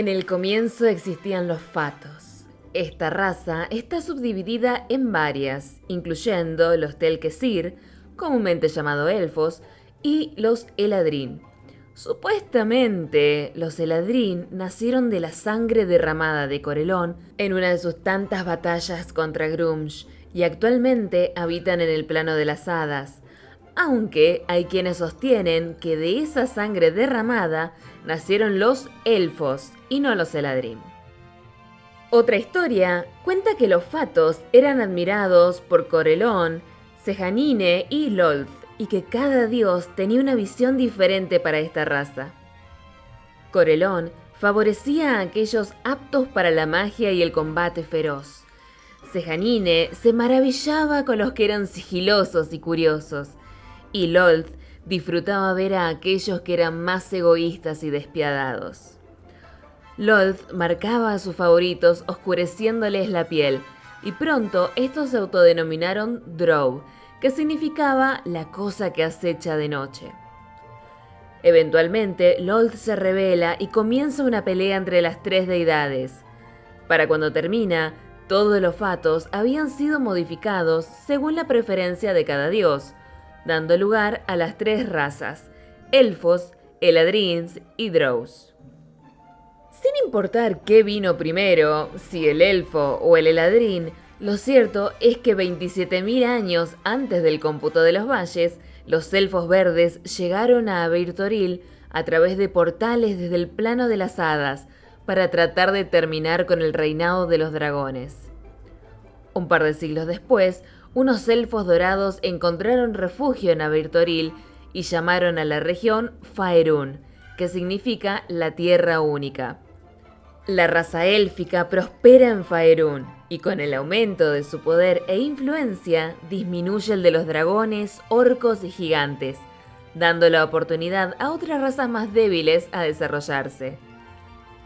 En el comienzo existían los fatos. Esta raza está subdividida en varias, incluyendo los Telkesir, comúnmente llamados elfos, y los Eladrin. Supuestamente, los Eladrin nacieron de la sangre derramada de Corelón en una de sus tantas batallas contra Grumsh y actualmente habitan en el plano de las hadas, aunque hay quienes sostienen que de esa sangre derramada nacieron los elfos y no los Eladrin. Otra historia cuenta que los Fatos eran admirados por Corelón, Sejanine y Lolth, y que cada dios tenía una visión diferente para esta raza. Corelón favorecía a aquellos aptos para la magia y el combate feroz. Sejanine se maravillaba con los que eran sigilosos y curiosos, y Lolth disfrutaba ver a aquellos que eran más egoístas y despiadados. Lolth marcaba a sus favoritos oscureciéndoles la piel, y pronto estos se autodenominaron Drow, que significaba la cosa que acecha de noche. Eventualmente, Lolth se revela y comienza una pelea entre las tres deidades. Para cuando termina, todos los fatos habían sido modificados según la preferencia de cada dios, dando lugar a las tres razas, elfos, eladrins y drows. Sin importar qué vino primero, si el elfo o el eladrin, lo cierto es que 27.000 años antes del cómputo de los valles, los elfos verdes llegaron a Abeirtoril a través de portales desde el plano de las hadas para tratar de terminar con el reinado de los dragones. Un par de siglos después, unos elfos dorados encontraron refugio en Abertoril y llamaron a la región Faerun, que significa la tierra única. La raza élfica prospera en Faerun y con el aumento de su poder e influencia disminuye el de los dragones, orcos y gigantes, dando la oportunidad a otras razas más débiles a desarrollarse.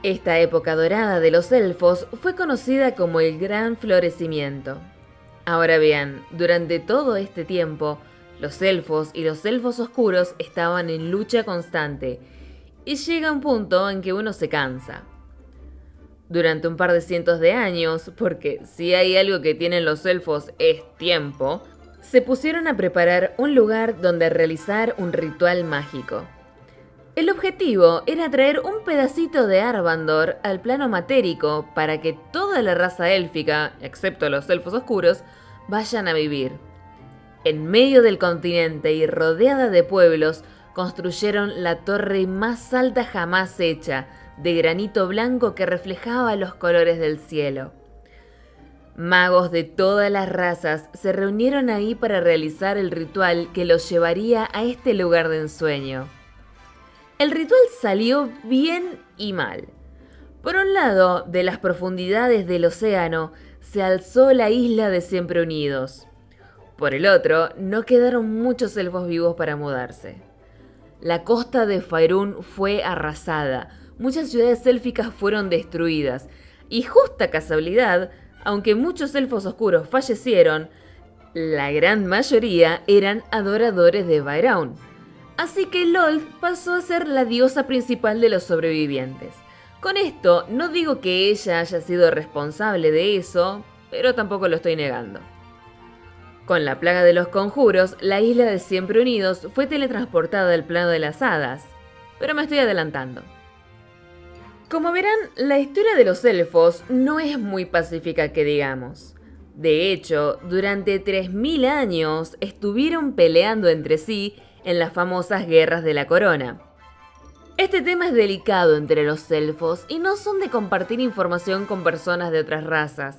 Esta época dorada de los elfos fue conocida como el Gran Florecimiento. Ahora bien, durante todo este tiempo, los elfos y los elfos oscuros estaban en lucha constante, y llega un punto en que uno se cansa. Durante un par de cientos de años, porque si hay algo que tienen los elfos es tiempo, se pusieron a preparar un lugar donde realizar un ritual mágico. El objetivo era traer un pedacito de Arvandor al plano matérico para que toda la raza élfica, excepto los elfos oscuros, vayan a vivir. En medio del continente y rodeada de pueblos, construyeron la torre más alta jamás hecha, de granito blanco que reflejaba los colores del cielo. Magos de todas las razas se reunieron ahí para realizar el ritual que los llevaría a este lugar de ensueño. El ritual salió bien y mal. Por un lado, de las profundidades del océano se alzó la isla de Siempre Unidos. Por el otro, no quedaron muchos elfos vivos para mudarse. La costa de Faerun fue arrasada, muchas ciudades élficas fueron destruidas, y justa casualidad, aunque muchos elfos oscuros fallecieron, la gran mayoría eran adoradores de Bairaun. Así que Lolth pasó a ser la diosa principal de los sobrevivientes. Con esto no digo que ella haya sido responsable de eso, pero tampoco lo estoy negando. Con la plaga de los conjuros, la isla de Siempre Unidos fue teletransportada al plano de las hadas, pero me estoy adelantando. Como verán, la historia de los elfos no es muy pacífica que digamos. De hecho, durante 3.000 años estuvieron peleando entre sí en las famosas guerras de la corona. Este tema es delicado entre los elfos y no son de compartir información con personas de otras razas.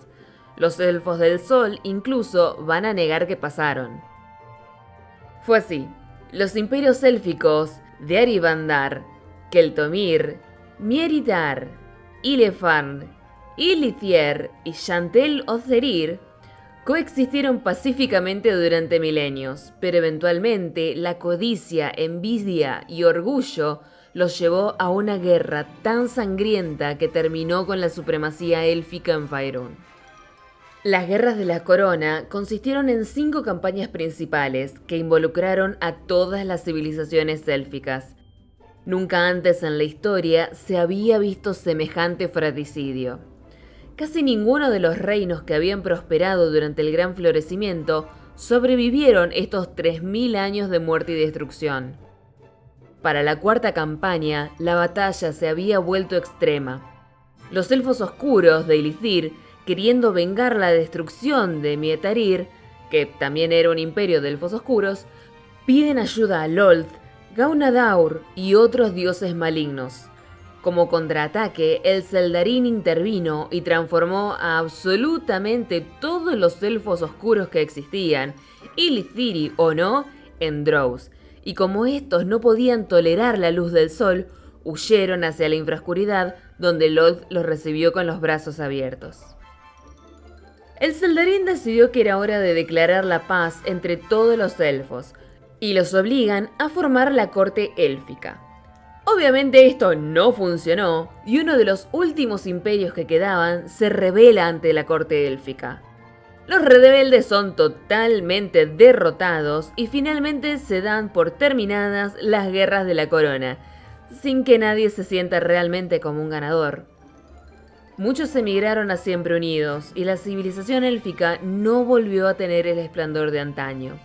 Los elfos del sol incluso van a negar que pasaron. Fue así. Los imperios élficos de Aribandar, Keltomir, Mieritar, Ilefarn, Ilithier y Chantel Ozerir coexistieron pacíficamente durante milenios, pero eventualmente la codicia, envidia y orgullo los llevó a una guerra tan sangrienta que terminó con la supremacía élfica en Faerun. Las guerras de la corona consistieron en cinco campañas principales que involucraron a todas las civilizaciones élficas. Nunca antes en la historia se había visto semejante fratricidio. Casi ninguno de los reinos que habían prosperado durante el gran florecimiento sobrevivieron estos 3.000 años de muerte y destrucción. Para la cuarta campaña, la batalla se había vuelto extrema. Los elfos oscuros de Ilithir, queriendo vengar la destrucción de Mietarir, que también era un imperio de elfos oscuros, piden ayuda a Lolth, Gaunadaur y otros dioses malignos. Como contraataque, el Zeldarín intervino y transformó a absolutamente todos los elfos oscuros que existían, Ilithiri o no, en Drows. Y como estos no podían tolerar la luz del sol, huyeron hacia la infrascuridad, donde Lolth los recibió con los brazos abiertos. El Zeldarín decidió que era hora de declarar la paz entre todos los elfos, y los obligan a formar la corte élfica. Obviamente esto no funcionó y uno de los últimos imperios que quedaban se revela ante la corte élfica. Los rebeldes son totalmente derrotados y finalmente se dan por terminadas las guerras de la corona, sin que nadie se sienta realmente como un ganador. Muchos emigraron a Siempre Unidos y la civilización élfica no volvió a tener el esplendor de antaño.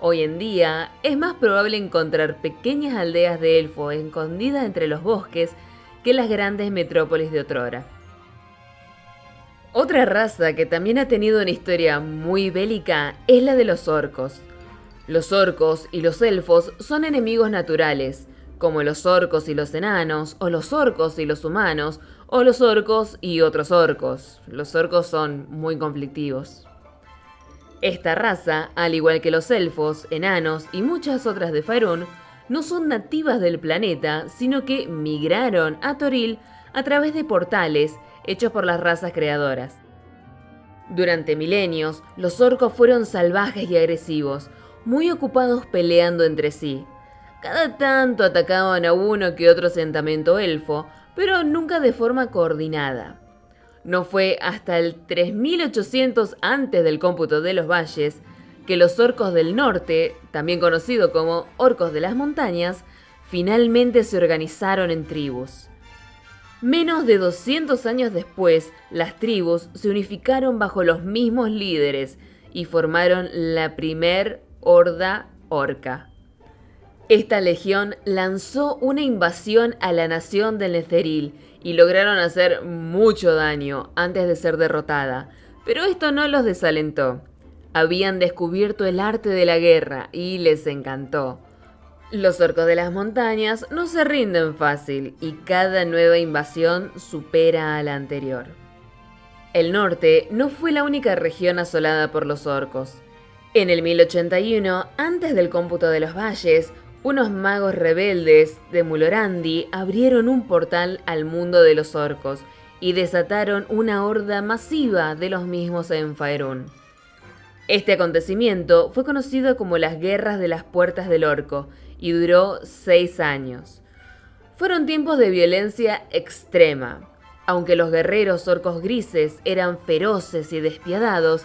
Hoy en día es más probable encontrar pequeñas aldeas de elfos escondidas entre los bosques que las grandes metrópolis de otrora. Otra raza que también ha tenido una historia muy bélica es la de los orcos. Los orcos y los elfos son enemigos naturales, como los orcos y los enanos, o los orcos y los humanos, o los orcos y otros orcos. Los orcos son muy conflictivos. Esta raza, al igual que los elfos, enanos y muchas otras de Faerun, no son nativas del planeta, sino que migraron a Toril a través de portales hechos por las razas creadoras. Durante milenios, los orcos fueron salvajes y agresivos, muy ocupados peleando entre sí. Cada tanto atacaban a uno que otro asentamiento elfo, pero nunca de forma coordinada. No fue hasta el 3800 antes del cómputo de los valles que los orcos del norte, también conocidos como orcos de las montañas, finalmente se organizaron en tribus. Menos de 200 años después, las tribus se unificaron bajo los mismos líderes y formaron la primer horda orca. Esta legión lanzó una invasión a la nación del Netheril y lograron hacer mucho daño antes de ser derrotada, pero esto no los desalentó. Habían descubierto el arte de la guerra y les encantó. Los orcos de las montañas no se rinden fácil y cada nueva invasión supera a la anterior. El norte no fue la única región asolada por los orcos. En el 1081, antes del cómputo de los valles, unos magos rebeldes de Mulorandi abrieron un portal al mundo de los orcos y desataron una horda masiva de los mismos en Faerun. Este acontecimiento fue conocido como las Guerras de las Puertas del Orco y duró seis años. Fueron tiempos de violencia extrema. Aunque los guerreros orcos grises eran feroces y despiadados,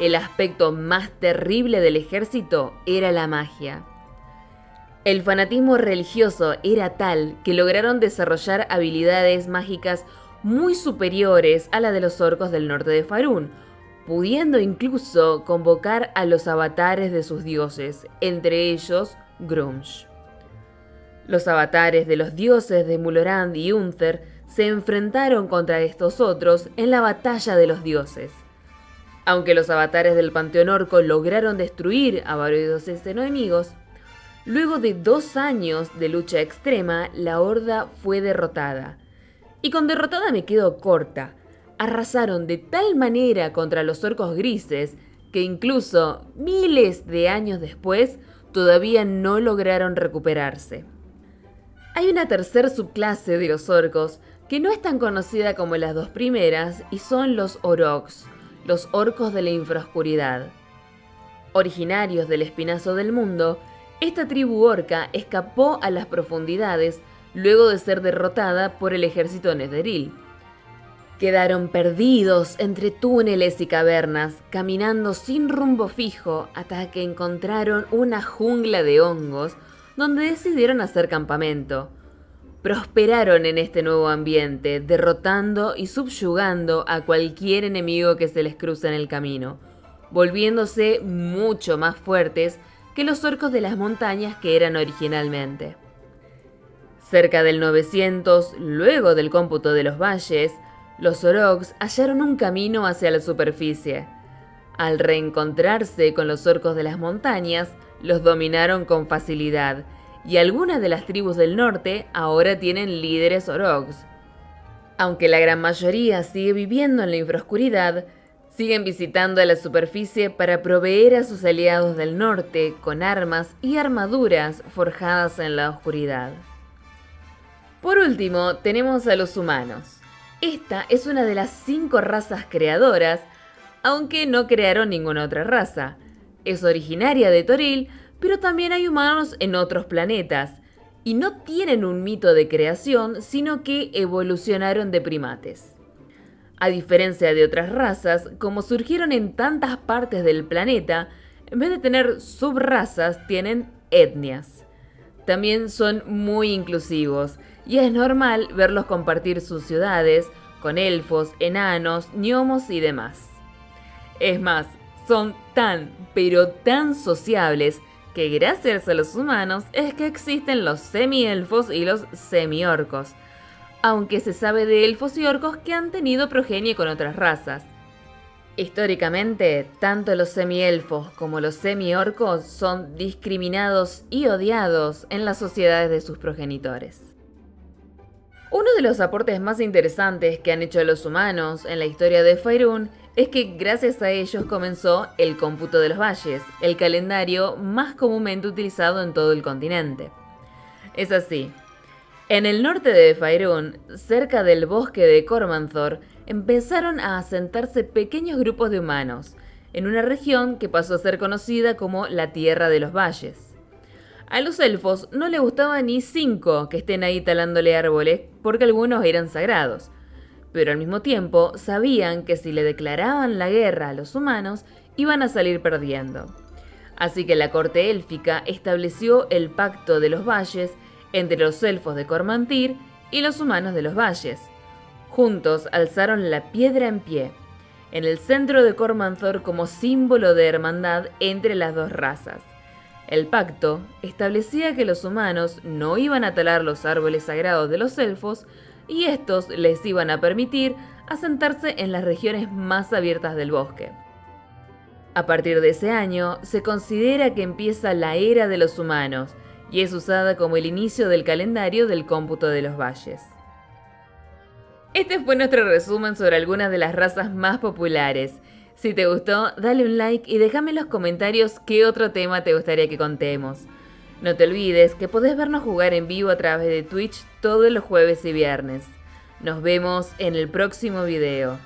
el aspecto más terrible del ejército era la magia. El fanatismo religioso era tal que lograron desarrollar habilidades mágicas muy superiores a la de los orcos del norte de Farún, pudiendo incluso convocar a los avatares de sus dioses, entre ellos Grunge. Los avatares de los dioses de Mulorand y Unther se enfrentaron contra estos otros en la batalla de los dioses. Aunque los avatares del panteón orco lograron destruir a varios enemigos, Luego de dos años de lucha extrema, la horda fue derrotada. Y con derrotada me quedo corta. Arrasaron de tal manera contra los orcos grises que incluso miles de años después todavía no lograron recuperarse. Hay una tercer subclase de los orcos que no es tan conocida como las dos primeras y son los oroks, los orcos de la infraoscuridad. Originarios del espinazo del mundo, esta tribu orca escapó a las profundidades luego de ser derrotada por el ejército netheril. Quedaron perdidos entre túneles y cavernas, caminando sin rumbo fijo hasta que encontraron una jungla de hongos donde decidieron hacer campamento. prosperaron en este nuevo ambiente, derrotando y subyugando a cualquier enemigo que se les cruza en el camino, volviéndose mucho más fuertes que los orcos de las montañas que eran originalmente. Cerca del 900, luego del cómputo de los valles, los Oroks hallaron un camino hacia la superficie. Al reencontrarse con los orcos de las montañas, los dominaron con facilidad, y algunas de las tribus del norte ahora tienen líderes Oroks. Aunque la gran mayoría sigue viviendo en la infraoscuridad, siguen visitando a la superficie para proveer a sus aliados del norte con armas y armaduras forjadas en la oscuridad. Por último, tenemos a los humanos. Esta es una de las cinco razas creadoras, aunque no crearon ninguna otra raza. Es originaria de Toril, pero también hay humanos en otros planetas, y no tienen un mito de creación, sino que evolucionaron de primates. A diferencia de otras razas, como surgieron en tantas partes del planeta, en vez de tener subrazas, tienen etnias. También son muy inclusivos, y es normal verlos compartir sus ciudades con elfos, enanos, gnomos y demás. Es más, son tan, pero tan sociables que gracias a los humanos es que existen los semi-elfos y los semi-orcos, aunque se sabe de elfos y orcos que han tenido progenie con otras razas. Históricamente, tanto los semi-elfos como los semi-orcos son discriminados y odiados en las sociedades de sus progenitores. Uno de los aportes más interesantes que han hecho los humanos en la historia de Faerun es que gracias a ellos comenzó el cómputo de los valles, el calendario más comúnmente utilizado en todo el continente. Es así. En el norte de Faerun, cerca del bosque de Cormanthor, empezaron a asentarse pequeños grupos de humanos, en una región que pasó a ser conocida como la Tierra de los Valles. A los elfos no les gustaba ni cinco que estén ahí talándole árboles, porque algunos eran sagrados, pero al mismo tiempo sabían que si le declaraban la guerra a los humanos, iban a salir perdiendo. Así que la corte élfica estableció el pacto de los valles entre los elfos de Cormantir y los humanos de los valles. Juntos alzaron la piedra en pie, en el centro de Cormanthor como símbolo de hermandad entre las dos razas. El pacto establecía que los humanos no iban a talar los árboles sagrados de los elfos, y estos les iban a permitir asentarse en las regiones más abiertas del bosque. A partir de ese año, se considera que empieza la era de los humanos y es usada como el inicio del calendario del cómputo de los valles. Este fue nuestro resumen sobre algunas de las razas más populares. Si te gustó, dale un like y déjame en los comentarios qué otro tema te gustaría que contemos. No te olvides que podés vernos jugar en vivo a través de Twitch todos los jueves y viernes. Nos vemos en el próximo video.